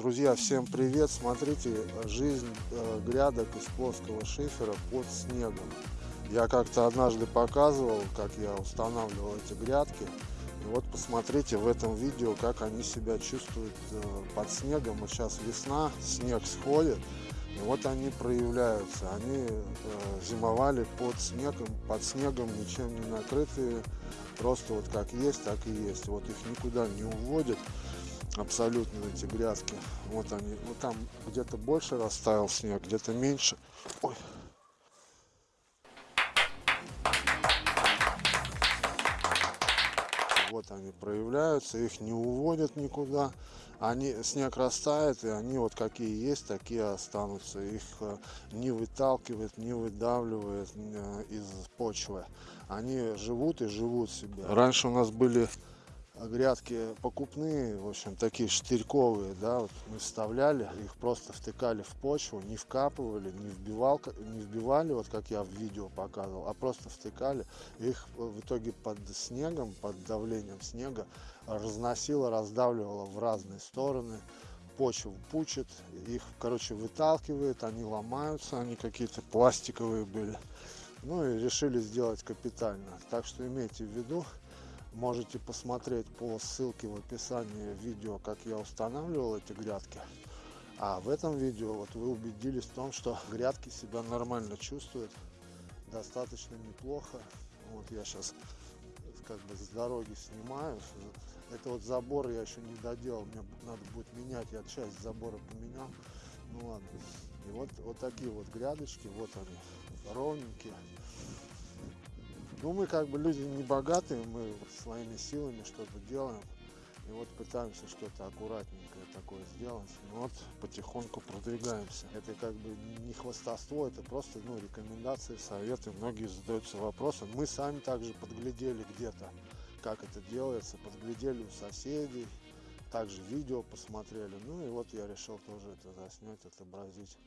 Друзья, всем привет! Смотрите, жизнь э, грядок из плоского шифера под снегом. Я как-то однажды показывал, как я устанавливал эти грядки. И вот посмотрите в этом видео, как они себя чувствуют э, под снегом. Вот сейчас весна, снег сходит. И вот они проявляются. Они э, зимовали под снегом, под снегом ничем не накрытые. Просто вот как есть, так и есть. Вот их никуда не уводят абсолютно эти грядки. Вот они, вот там где-то больше растаял снег, где-то меньше. Ой. Вот они проявляются, их не уводят никуда. Они, снег растает, и они вот какие есть, такие останутся. Их э, не выталкивает, не выдавливает э, из почвы. Они живут и живут себе. Раньше у нас были грядки покупные, в общем, такие штырьковые, да, вот мы вставляли, их просто втыкали в почву, не вкапывали, не, вбивал, не вбивали, вот как я в видео показывал, а просто втыкали. Их в итоге под снегом, под давлением снега разносило, раздавливало в разные стороны, почву пучит, их, короче, выталкивает, они ломаются, они какие-то пластиковые были. Ну и решили сделать капитально. Так что имейте в виду, можете посмотреть по ссылке в описании видео как я устанавливал эти грядки. А в этом видео вот вы убедились в том что грядки себя нормально чувствуют достаточно неплохо. Вот я сейчас как бы с дороги снимаю. Это вот забор я еще не доделал мне надо будет менять я часть забора поменял. Ну ладно. И вот вот такие вот грядочки вот они ровненькие ну, мы как бы люди не богатые, мы своими силами что-то делаем. И вот пытаемся что-то аккуратненькое такое сделать. Ну вот потихоньку продвигаемся. Это как бы не хвастовство, это просто ну, рекомендации, советы. Многие задаются вопросом. Мы сами также подглядели где-то, как это делается. Подглядели у соседей. Также видео посмотрели. Ну и вот я решил тоже это заснять, отобразить.